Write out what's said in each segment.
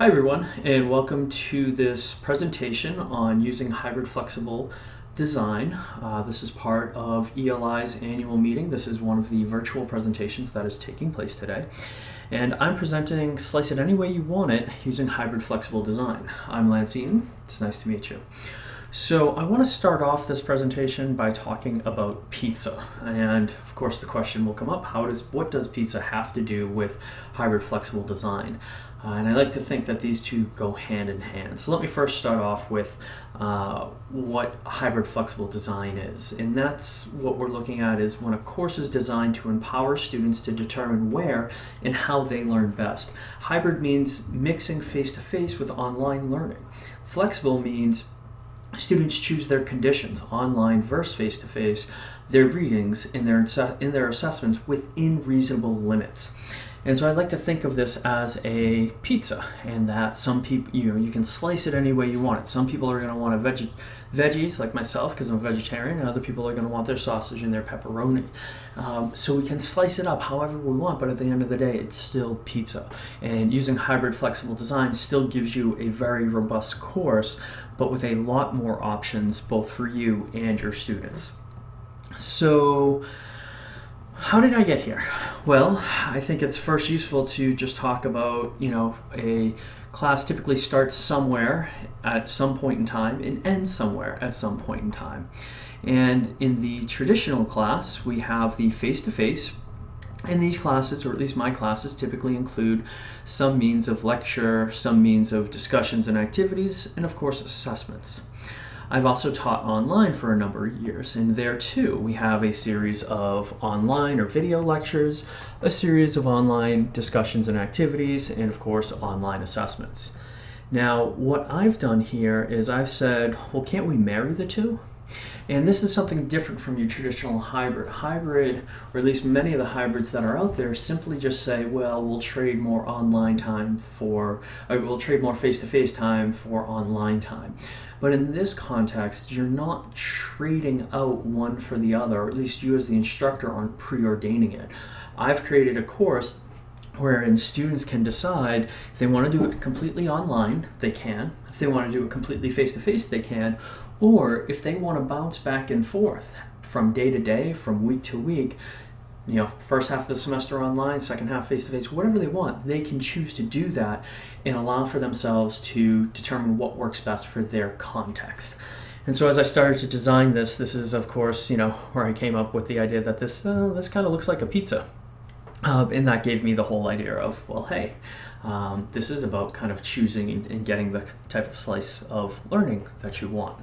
Hi everyone and welcome to this presentation on using hybrid flexible design. Uh, this is part of ELI's annual meeting. This is one of the virtual presentations that is taking place today. And I'm presenting Slice It Any Way You Want It using hybrid flexible design. I'm Lance Eaton. It's nice to meet you. So I want to start off this presentation by talking about pizza. And of course the question will come up, how does what does pizza have to do with hybrid flexible design? Uh, and I like to think that these two go hand in hand. So let me first start off with uh, what hybrid flexible design is. And that's what we're looking at is when a course is designed to empower students to determine where and how they learn best. Hybrid means mixing face-to-face -face with online learning. Flexible means students choose their conditions, online versus face-to-face, -face, their readings, and their, in their assessments within reasonable limits. And so I like to think of this as a pizza and that some people, you know, you can slice it any way you want it. Some people are going to want a veg veggies like myself because I'm a vegetarian and other people are going to want their sausage and their pepperoni. Um, so we can slice it up however we want, but at the end of the day, it's still pizza. And using hybrid flexible design still gives you a very robust course, but with a lot more options both for you and your students. So how did I get here? Well, I think it's first useful to just talk about, you know, a class typically starts somewhere at some point in time and ends somewhere at some point in time. And in the traditional class, we have the face-to-face -face, and these classes, or at least my classes, typically include some means of lecture, some means of discussions and activities, and of course assessments. I've also taught online for a number of years, and there too we have a series of online or video lectures, a series of online discussions and activities, and of course online assessments. Now, what I've done here is I've said, well, can't we marry the two? And this is something different from your traditional hybrid. Hybrid, or at least many of the hybrids that are out there, simply just say, well, we'll trade more online time for, uh, we'll trade more face-to-face -face time for online time. But in this context, you're not trading out one for the other, or at least you as the instructor aren't preordaining it. I've created a course wherein students can decide if they want to do it completely online, they can. If they want to do it completely face-to-face, -face, they can. Or if they want to bounce back and forth from day to day, from week to week, you know, first half of the semester online, second half face-to-face, whatever they want, they can choose to do that and allow for themselves to determine what works best for their context. And so as I started to design this, this is of course, you know, where I came up with the idea that this, uh, this kind of looks like a pizza. Uh, and that gave me the whole idea of, well, hey, um, this is about kind of choosing and getting the type of slice of learning that you want.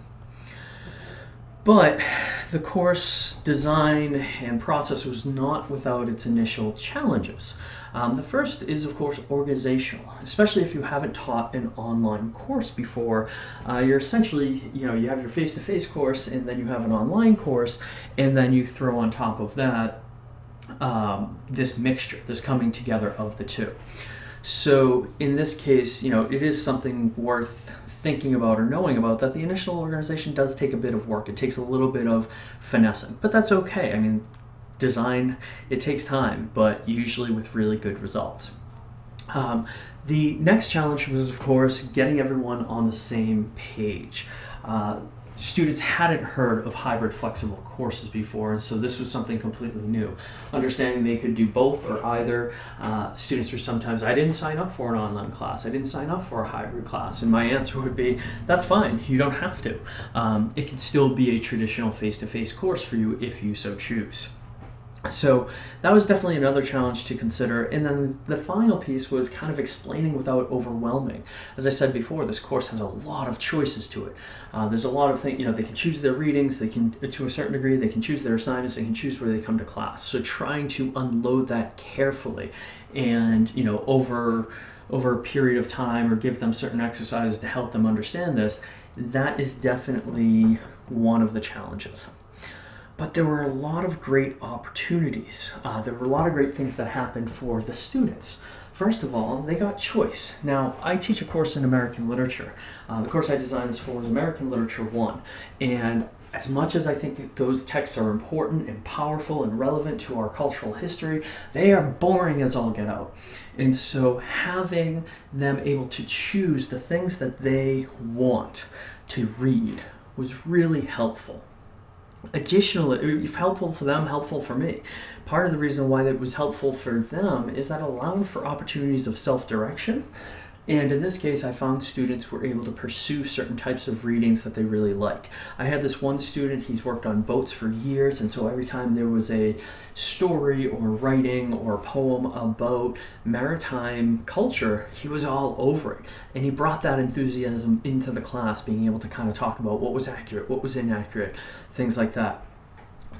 But the course design and process was not without its initial challenges. Um, the first is, of course, organizational, especially if you haven't taught an online course before. Uh, you're essentially, you know, you have your face-to-face -face course and then you have an online course and then you throw on top of that um, this mixture, this coming together of the two. So in this case, you know, it is something worth thinking about or knowing about that the initial organization does take a bit of work. It takes a little bit of finessing, but that's okay. I mean, design, it takes time, but usually with really good results. Um, the next challenge was, of course, getting everyone on the same page. Uh, students hadn't heard of hybrid flexible courses before, and so this was something completely new. Understanding they could do both or either. Uh, students were sometimes, I didn't sign up for an online class, I didn't sign up for a hybrid class, and my answer would be, that's fine, you don't have to. Um, it can still be a traditional face-to-face -face course for you if you so choose. So that was definitely another challenge to consider. And then the final piece was kind of explaining without overwhelming. As I said before, this course has a lot of choices to it. Uh, there's a lot of things, you know, they can choose their readings, they can, to a certain degree, they can choose their assignments, they can choose where they come to class. So trying to unload that carefully and, you know, over, over a period of time or give them certain exercises to help them understand this, that is definitely one of the challenges but there were a lot of great opportunities. Uh, there were a lot of great things that happened for the students. First of all, they got choice. Now, I teach a course in American literature. Uh, the course I designed this for was American Literature 1, and as much as I think those texts are important and powerful and relevant to our cultural history, they are boring as all get out. And so having them able to choose the things that they want to read was really helpful. Additionally, helpful for them, helpful for me. Part of the reason why that was helpful for them is that allowed for opportunities of self-direction and in this case, I found students were able to pursue certain types of readings that they really like. I had this one student, he's worked on boats for years, and so every time there was a story or writing or poem about maritime culture, he was all over it. And he brought that enthusiasm into the class, being able to kind of talk about what was accurate, what was inaccurate, things like that.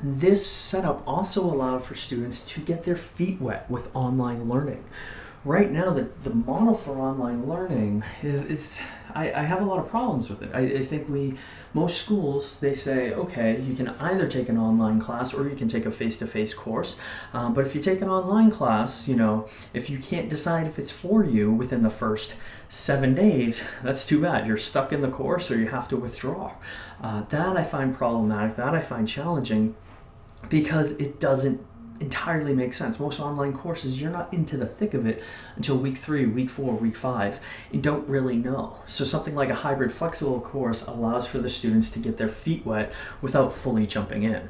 This setup also allowed for students to get their feet wet with online learning right now the, the model for online learning is, is I, I have a lot of problems with it. I, I think we, most schools, they say, okay, you can either take an online class or you can take a face-to-face -face course. Um, but if you take an online class, you know, if you can't decide if it's for you within the first seven days, that's too bad. You're stuck in the course or you have to withdraw. Uh, that I find problematic, that I find challenging because it doesn't entirely makes sense. Most online courses, you're not into the thick of it until week three, week four, week five, and don't really know. So something like a hybrid flexible course allows for the students to get their feet wet without fully jumping in.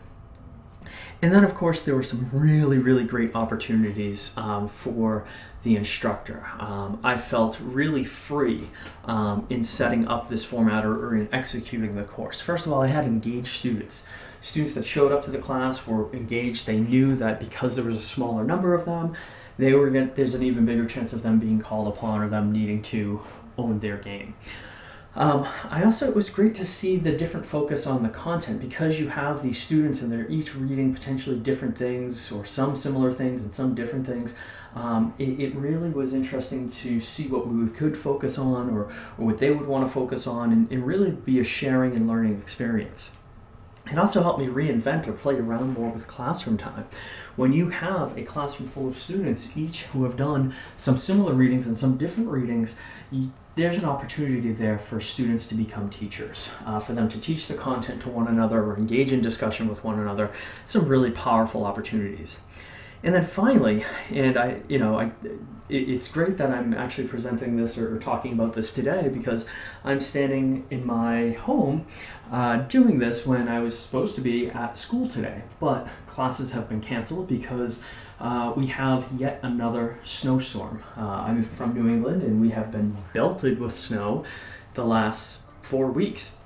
And then, of course, there were some really, really great opportunities um, for the instructor. Um, I felt really free um, in setting up this format or, or in executing the course. First of all, I had engaged students students that showed up to the class were engaged. They knew that because there was a smaller number of them, they were going there's an even bigger chance of them being called upon or them needing to own their game. Um, I also, it was great to see the different focus on the content because you have these students and they're each reading potentially different things or some similar things and some different things. Um, it, it, really was interesting to see what we could focus on or, or what they would want to focus on and, and really be a sharing and learning experience. It also helped me reinvent or play around more with classroom time. When you have a classroom full of students, each who have done some similar readings and some different readings, there's an opportunity there for students to become teachers, uh, for them to teach the content to one another or engage in discussion with one another. Some really powerful opportunities. And then finally, and I, you know, I, it, it's great that I'm actually presenting this or, or, talking about this today because I'm standing in my home uh, doing this when I was supposed to be at school today. But classes have been canceled because uh, we have yet another snowstorm. Uh, I'm from New England and we have been belted with snow the last four weeks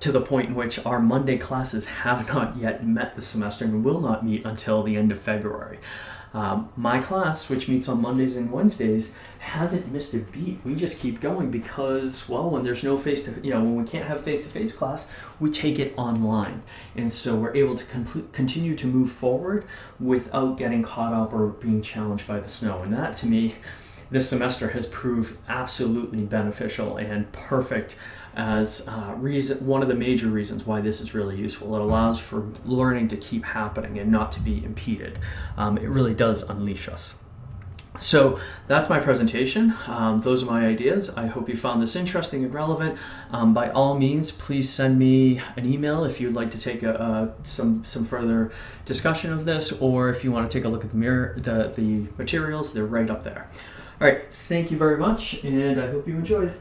to the point in which our Monday classes have not yet met the semester and will not meet until the end of February. Um, my class, which meets on Mondays and Wednesdays, hasn't missed a beat. We just keep going because, well, when there's no face to, you know, when we can't have face-to-face -face class, we take it online. And so we're able to continue to move forward without getting caught up or being challenged by the snow. And that, to me, this semester has proved absolutely beneficial and perfect as uh, reason, one of the major reasons why this is really useful. It allows for learning to keep happening and not to be impeded. Um, it really does unleash us. So that's my presentation. Um, those are my ideas. I hope you found this interesting and relevant. Um, by all means, please send me an email if you'd like to take a, some, some further discussion of this, or if you want to take a look at the, mirror, the, the materials, they're right up there. All right, thank you very much, and I hope you enjoyed.